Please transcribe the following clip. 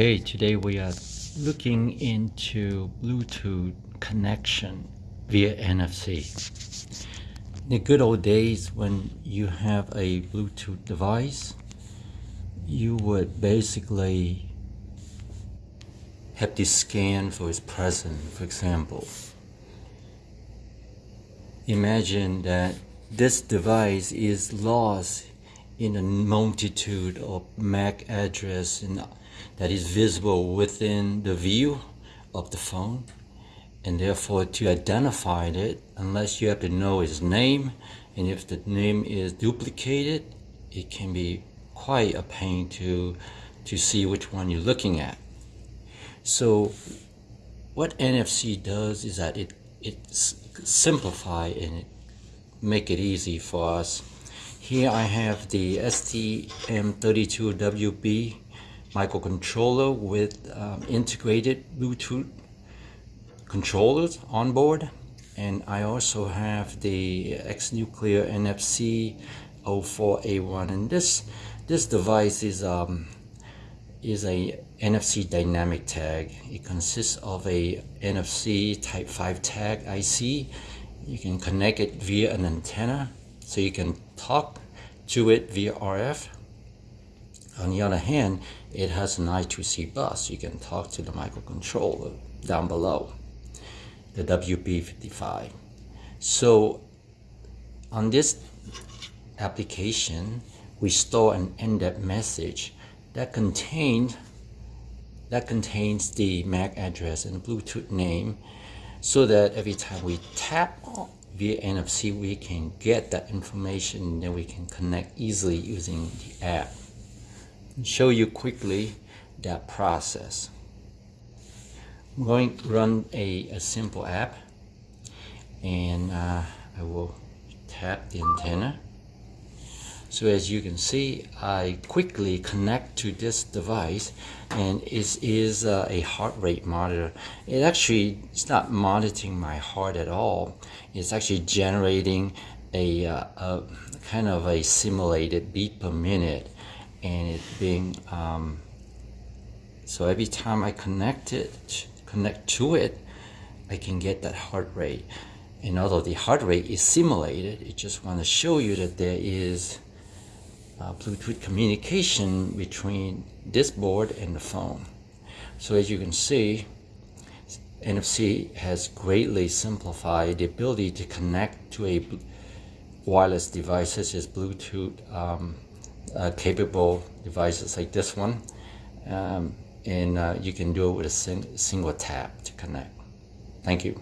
Okay, today we are looking into Bluetooth connection via NFC. In the good old days when you have a Bluetooth device, you would basically have to scan for its presence, for example. Imagine that this device is lost in a multitude of MAC address in that is visible within the view of the phone. And therefore to identify it unless you have to know its name and if the name is duplicated it can be quite a pain to to see which one you're looking at. So what NFC does is that it it simplify and it make it easy for us here I have the STM32WB microcontroller with um, integrated Bluetooth controllers on board and I also have the X-NUCLEO NFC 04A1 and this this device is um, is a NFC dynamic tag. It consists of a NFC type 5 tag IC. You can connect it via an antenna so you can talk to it via RF on the other hand, it has an I2C bus. You can talk to the microcontroller down below, the WB55. So on this application, we store an NDEF message that contained that contains the MAC address and Bluetooth name so that every time we tap via NFC, we can get that information and then we can connect easily using the app I'll show you quickly that process. I'm going to run a, a simple app and uh, I will tap the antenna. So as you can see, I quickly connect to this device and it is uh, a heart rate monitor. It actually, it's not monitoring my heart at all. It's actually generating a, uh, a kind of a simulated beat per minute and it being um, so every time I connect it connect to it I can get that heart rate. And although the heart rate is simulated. It just want to show you that there is uh, Bluetooth communication between this board and the phone. So as you can see NFC has greatly simplified the ability to connect to a wireless device such as Bluetooth um, uh, capable devices like this one um, and uh, you can do it with a sing single tap to connect. Thank you.